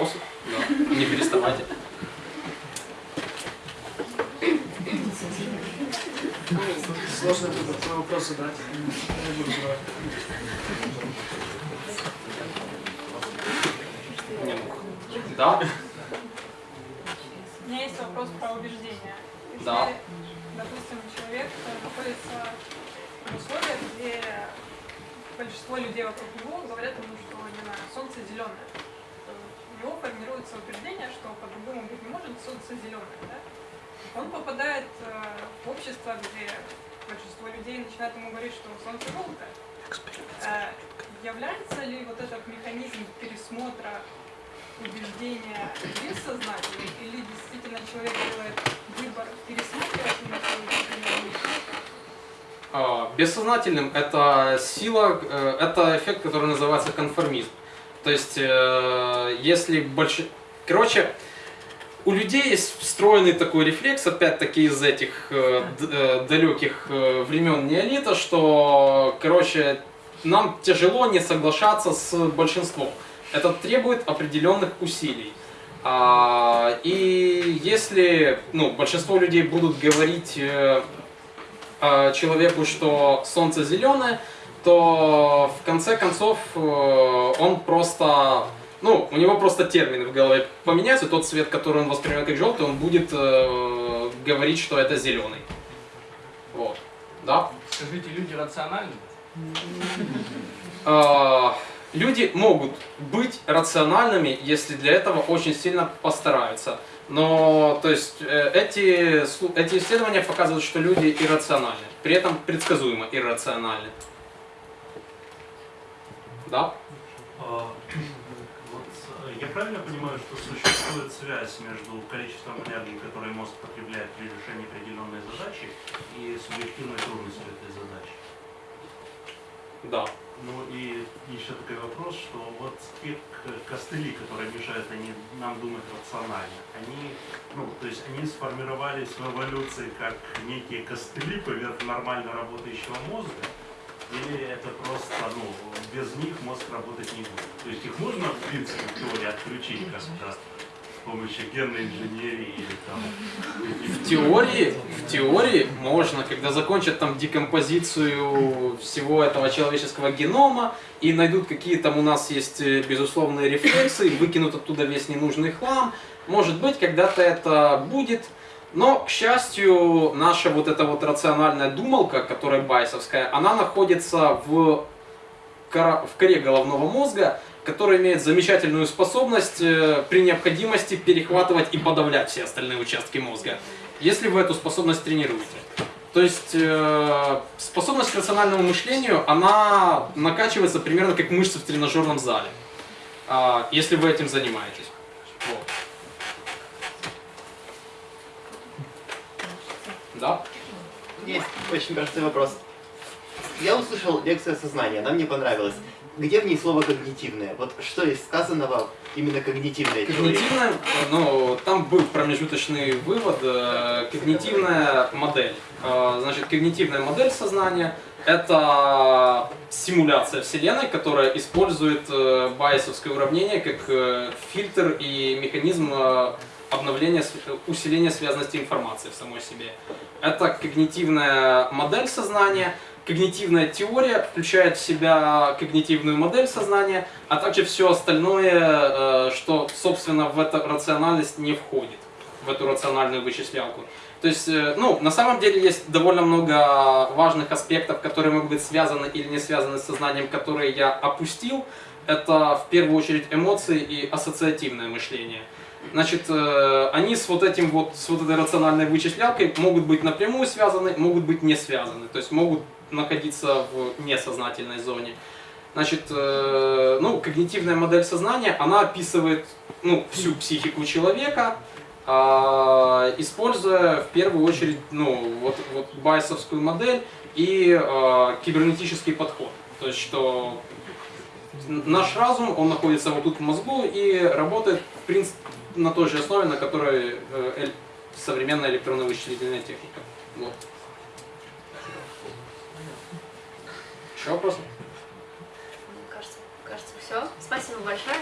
Вопросы? Да. Не переставайте. Сложно на вопрос задать. Я не буду задавать. Не, ну, Да? У меня есть вопрос про убеждения. Если, Да. допустим, человек находится в условиях, где большинство людей вокруг него говорят ему, что, не знаю, солнце зеленое. Него формируется убеждение, что по-другому быть не может, солнце зеленое, да? Он попадает э, в общество, где большинство людей начинает ему говорить, что солнце желтое. Э, является ли вот этот механизм пересмотра убеждения бессознательный, или действительно человек делает выбор пересматривать именно свои убеждения? А, Бессознательным это сила, э, это эффект, который называется конформизм. То есть, э, если больше... Короче, у людей есть встроенный такой рефлекс, опять-таки из этих э, э, далеких э, времен неолита, что, короче, нам тяжело не соглашаться с большинством. Это требует определенных усилий. А, и если ну, большинство людей будут говорить э, э, человеку, что солнце зеленое, то в конце концов э, он просто, ну, у него просто термины в голове поменяются, тот цвет, который он воспринимает как желтый, он будет э, говорить, что это зеленый. Вот. Да? Скажите, люди рациональны? Э, Люди могут быть рациональными, если для этого очень сильно постараются. Но, то есть, э, эти, эти исследования показывают, что люди иррациональны. При этом предсказуемо иррациональны. Да? А, э, я правильно понимаю, что существует связь между количеством энергии, которое мозг потребляет при решении определенной задачи, и субъективной трудностью этой задачи? Да. Ну и еще такой вопрос, что вот те костыли, которые мешают они, нам думать рационально, они, ну, то есть они сформировались в эволюции как некие костыли поверх нормально работающего мозга, или это просто, ну, без них мозг работать не будет? То есть их можно, в принципе, в теории отключить как-то с помощью генной инженерии или там... В теории, в теории можно, когда закончат там декомпозицию всего этого человеческого генома и найдут какие там у нас есть э, безусловные рефлексы, выкинут оттуда весь ненужный хлам, может быть, когда-то это будет, но, к счастью, наша вот эта вот рациональная думалка, которая байсовская, она находится в, кора- в коре головного мозга, который имеет замечательную способность э, при необходимости перехватывать и подавлять все остальные участки мозга, если вы эту способность тренируете. То есть э, способность к рациональному мышлению, она накачивается примерно как мышцы в тренажерном зале, а, если вы этим занимаетесь. Вот. Да? Есть очень простой вопрос. Я услышал лекцию о сознании, она мне понравилась. Где в ней слово когнитивное? Вот что из сказанного именно когнитивной теории? Когнитивная, ну, там был промежуточный вывод, э, когнитивная модель. Э, Значит, когнитивная модель сознания – это симуляция Вселенной, которая использует э, байесовское уравнение как фильтр и механизм э, обновления, св- усиления связанности информации в самой себе. Это когнитивная модель сознания, Когнитивная теория включает в себя когнитивную модель сознания, а также все остальное, э, что, собственно, в эту рациональность не входит, в эту рациональную вычислялку. То есть, э, ну, на самом деле есть довольно много важных аспектов, которые могут быть связаны или не связаны с сознанием, которые я опустил. Это в первую очередь эмоции и ассоциативное мышление. Значит, э, они с вот этим вот, с вот этой рациональной вычислялкой могут быть напрямую связаны, могут быть не связаны. То есть могут находиться в несознательной зоне. Значит, э, ну, когнитивная модель сознания, она описывает ну, всю психику человека, а, используя в первую очередь ну, вот, вот байсовскую модель и а, кибернетический подход. То есть, что наш разум, он находится вот тут в мозгу и работает в принципе на той же основе, на которой э, современная электронная вычислительная техника. Вот. Еще вопросы? Кажется, кажется, все. Спасибо большое.